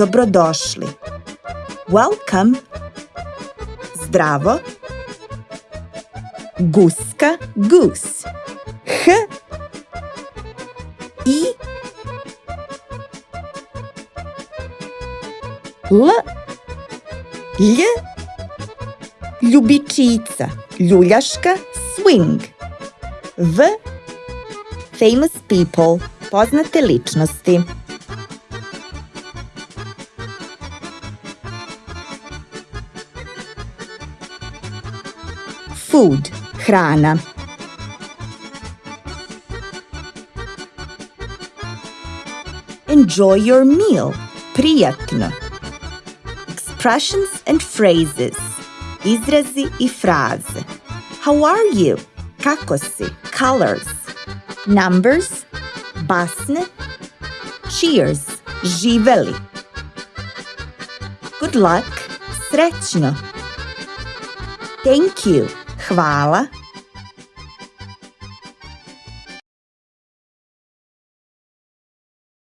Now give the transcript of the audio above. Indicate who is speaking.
Speaker 1: dobrodošli. Welcome. Zdravo. Guska, goose. H I L Lj Ljubičica, ljuljaška, swing. V famous people, poznate ličnosti. Food, hrana. Enjoy your meal, prijatno. Expressions and phrases, izrazi i fraze. How are you? Kako si? Colors. Numbers, basne. Cheers, živeli. Good luck, srećno. Thank you, hvala.